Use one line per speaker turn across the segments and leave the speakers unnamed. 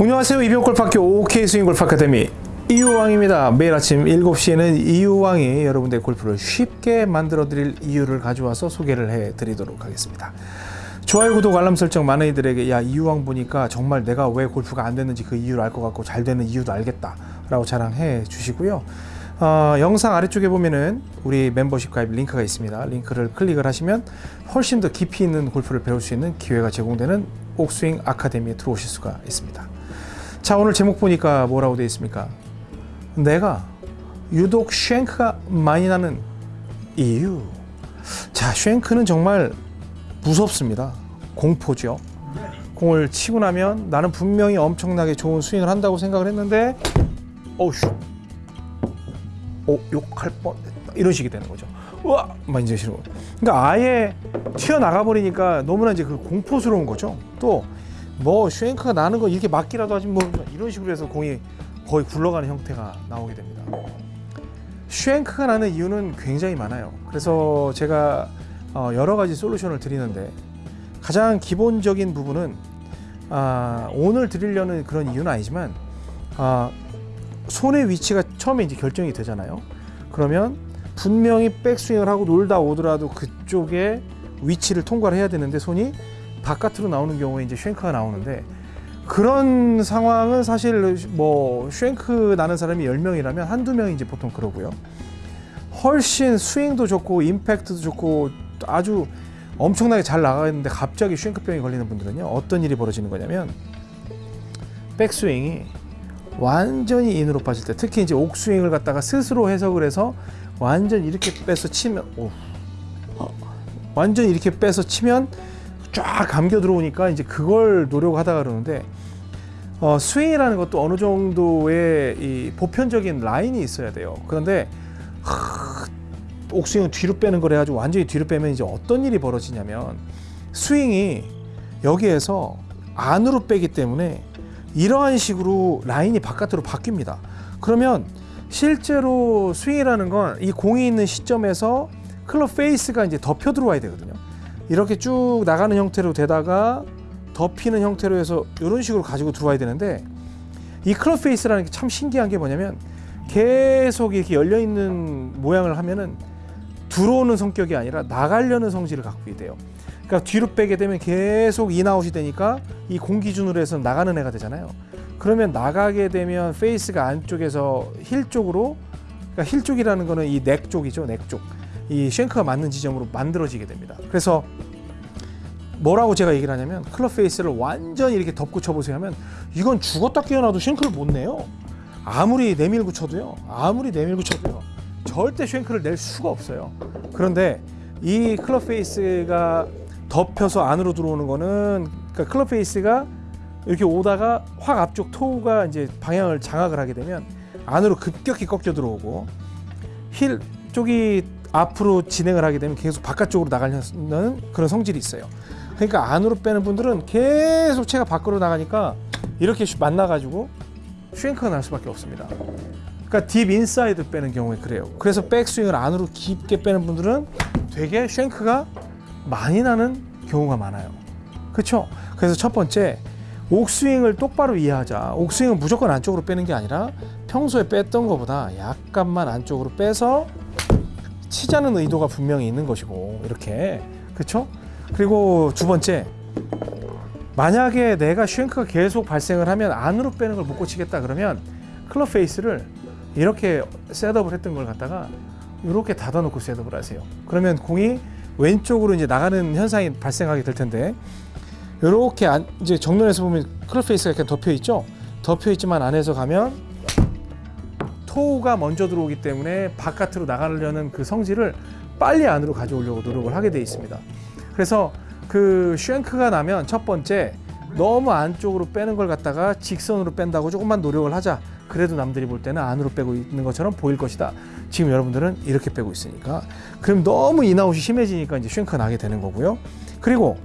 안녕하세요. 이병골프학교 OK 스윙골프 아카데미 이유왕입니다. 매일 아침 7시에는 이유왕이 여러분들의 골프를 쉽게 만들어 드릴 이유를 가져와서 소개를 해 드리도록 하겠습니다. 좋아요 구독 알람 설정 많은 이들에게 야 이유왕 보니까 정말 내가 왜 골프가 안 됐는지 그 이유를 알 것 같고 잘 되는 이유도 알겠다 라고 자랑해 주시고요. 어, 영상 아래쪽에 보면은 우리 멤버십 가입 링크가 있습니다. 링크를 클릭을 하시면 훨씬 더 깊이 있는 골프를 배울 수 있는 기회가 제공되는 옥스윙 아카데미에 들어오실 수가 있습니다 자 오늘 제목 보니까 뭐라고 되어 있습니까? 내가 유독 쉔크가 많이 나는 이유. 자 쉔크는 정말 무섭습니다. 공포죠. 공을 치고 나면 나는 분명히 엄청나게 좋은 스윙을 한다고 생각을 했는데 어우슈 오 욕할 뻔했다. 이런 식이 되는 거죠. 우와! 막 이제 싫어 그러니까 아예 튀어나가 버리니까 너무나 이제 그 공포스러운 거죠. 또 뭐 슈앵크가 나는 거 이렇게 맞기라도 하지 뭐 이런 식으로 해서 공이 거의 굴러가는 형태가 나오게 됩니다. 슈앵크가 나는 이유는 굉장히 많아요. 그래서 제가 어, 여러 가지 솔루션을 드리는데 가장 기본적인 부분은 아, 오늘 드리려는 그런 이유는 아니지만 아, 손의 위치가 처음에 이제 결정이 되잖아요. 그러면 분명히 백스윙을 하고 놀다 오더라도 그쪽에 위치를 통과를 해야 되는데 손이 바깥으로 나오는 경우에 이제 쉔크가 나오는데 그런 상황은 사실 뭐 쉔크 나는 사람이 10명이라면 한두 명이 이제 보통 그러고요. 훨씬 스윙도 좋고 임팩트도 좋고 아주 엄청나게 잘 나가는데 갑자기 쉔크병이 걸리는 분들은요. 어떤 일이 벌어지는 거냐면 백스윙이 완전히 인으로 빠질 때 특히 이제 옥스윙을 갖다가 스스로 해석을 해서 완전 이렇게 빼서 치면 오, 완전 이렇게 빼서 치면 쫙 감겨 들어오니까 이제 그걸 노력하다가 그러는데 어, 스윙이라는 것도 어느 정도의 이 보편적인 라인이 있어야 돼요. 그런데 하, 옥스윙은 뒤로 빼는 걸 해가지고 완전히 뒤로 빼면 이제 어떤 일이 벌어지냐면 스윙이 여기에서 안으로 빼기 때문에 이러한 식으로 라인이 바깥으로 바뀝니다. 그러면 실제로 스윙이라는 건 이 공이 있는 시점에서 클럽 페이스가 이제 덮여 들어와야 되거든요. 이렇게 쭉 나가는 형태로 되다가 덮이는 형태로 해서 이런 식으로 가지고 들어와야 되는데 이 클럽 페이스라는 게 참 신기한 게 뭐냐면 계속 이렇게 열려 있는 모양을 하면은 들어오는 성격이 아니라 나가려는 성질을 갖고 있대요. 그러니까 뒤로 빼게 되면 계속 인아웃이 되니까 이 공 기준으로 해서 나가는 애가 되잖아요. 그러면 나가게 되면 페이스가 안쪽에서 힐 쪽으로 그러니까 힐 쪽이라는 거는 이 neck 쪽이죠. neck 쪽. 이 shank가 맞는 지점으로 만들어지게 됩니다. 그래서 뭐라고 제가 얘기를 하냐면 클럽 페이스를 완전히 이렇게 덮고 쳐보세요 하면 이건 죽었다 깨어나도 shank를 못 내요. 아무리 내밀고 쳐도요. 아무리 내밀고 쳐도요. 절대 shank를 낼 수가 없어요. 그런데 이 클럽 페이스가 덮여서 안으로 들어오는 거는 그러니까 클럽 페이스가 이렇게 오다가 확 앞쪽 toe가 이제 방향을 장악을 하게 되면 안으로 급격히 꺾여 들어오고 힐 쪽이 앞으로 진행을 하게 되면 계속 바깥쪽으로 나가는 그런 성질이 있어요. 그러니까 안으로 빼는 분들은 계속 채가 밖으로 나가니까 이렇게 만나가지고 shank가 날 수밖에 없습니다. 그러니까 deep inside 빼는 경우에 그래요. 그래서 백스윙을 안으로 깊게 빼는 분들은 되게 shank가 많이 나는 경우가 많아요. 그렇죠? 그래서 첫 번째 훅 스윙을 똑바로 이해하자. 훅 스윙은 무조건 안쪽으로 빼는 게 아니라 평소에 뺐던 것보다 약간만 안쪽으로 빼서 치자는 의도가 분명히 있는 것이고 이렇게 그렇죠? 그리고 두 번째 만약에 내가 shank가 계속 발생을 하면 안으로 빼는 걸 못 고치겠다 그러면 클럽 페이스를 이렇게 셋업을 했던 걸 갖다가 이렇게 닫아놓고 셋업을 하세요. 그러면 공이 왼쪽으로 이제 나가는 현상이 발생하게 될 텐데 이렇게 안, 이제 정면에서 보면 클럽 페이스가 이렇게 덮여 있죠. 덮여 있지만 안에서 가면 toe가 먼저 들어오기 때문에 바깥으로 나가려는 그 성질을 빨리 안으로 가져오려고 노력을 하게 돼 있습니다. 그래서 그 shank가 나면 첫 번째 너무 안쪽으로 빼는 걸 갖다가 직선으로 뺀다고 조금만 노력을 하자. 그래도 남들이 볼 때는 안으로 빼고 있는 것처럼 보일 것이다. 지금 여러분들은 이렇게 빼고 있으니까. 그럼 너무 인아웃이 심해지니까 이제 shank가 나게 되는 거고요. 그리고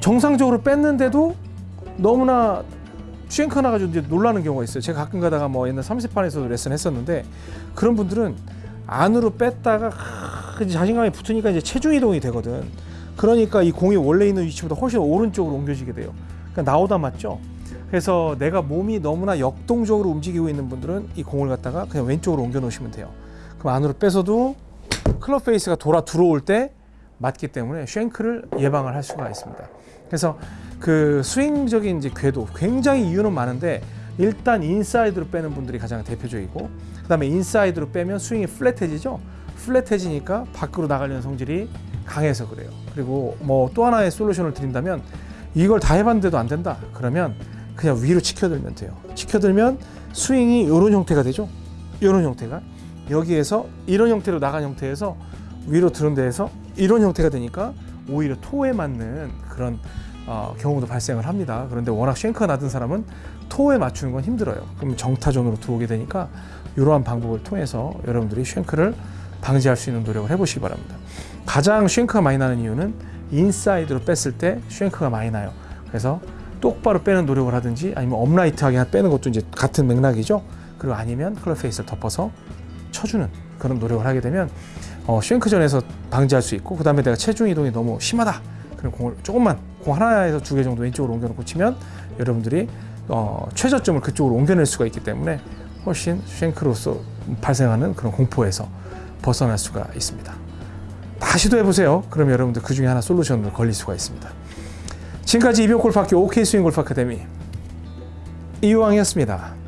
정상적으로 뺐는데도 너무나 shank 나가지고 이제 놀라는 경우가 있어요. 제가 가끔 가다가 뭐 옛날 30판에서도 레슨 했었는데 그런 분들은 안으로 뺐다가 자신감이 붙으니까 이제 체중 이동이 되거든. 그러니까 이 공이 원래 있는 위치보다 훨씬 오른쪽으로 옮겨지게 돼요. 그러니까 나오다 맞죠? 그래서 내가 몸이 너무나 역동적으로 움직이고 있는 분들은 이 공을 갖다가 그냥 왼쪽으로 옮겨 놓으시면 돼요. 그럼 안으로 빼서도 club face가 돌아 들어올 때 맞기 때문에 shank를 예방을 할 수가 있습니다. 그래서 그 스윙적인 이제 궤도 굉장히 이유는 많은데 일단 인사이드로 빼는 분들이 가장 대표적이고 그 다음에 인사이드로 빼면 스윙이 flat해지죠. flat해지니까 밖으로 나가려는 성질이 강해서 그래요. 그리고 뭐 또 하나의 솔루션을 드린다면 이걸 다 해봤는데도 안 된다. 그러면 그냥 위로 치켜들면 돼요. 치켜들면 스윙이 이런 형태가 되죠. 이런 형태가 여기에서 이런 형태로 나간 형태에서 위로 드는 데에서 이런 형태가 되니까 오히려 toe에 맞는 그런 어, 경우도 발생을 합니다. 그런데 워낙 shank가 나는 사람은 toe에 맞추는 건 힘들어요. 그럼 정타 zone으로 들어오게 되니까 이러한 방법을 통해서 여러분들이 shank를 방지할 수 있는 노력을 해보시기 바랍니다. 가장 shank가 많이 나는 이유는 인사이드로 뺐을 때 shank가 많이 나요. 그래서 똑바로 빼는 노력을 하든지 아니면 upright하게 빼는 것도 이제 같은 맥락이죠. 그리고 아니면 club face를 덮어서 쳐주는 그런 노력을 하게 되면 어, shank zone에서 방지할 수 있고 그 다음에 내가 체중 이동이 너무 심하다. 그럼 공을 조금만 공 하나에서 두 개 정도 왼쪽으로 옮겨놓고 치면 여러분들이 어, 최저점을 그쪽으로 옮겨낼 수가 있기 때문에 훨씬 쉔크로서 발생하는 그런 공포에서 벗어날 수가 있습니다. 다 시도해 보세요. 그럼 여러분들 그 중에 하나 솔루션을 걸릴 수가 있습니다. 지금까지 이병골프학교 OK 스윙 골프 아카데미 이유왕이었습니다.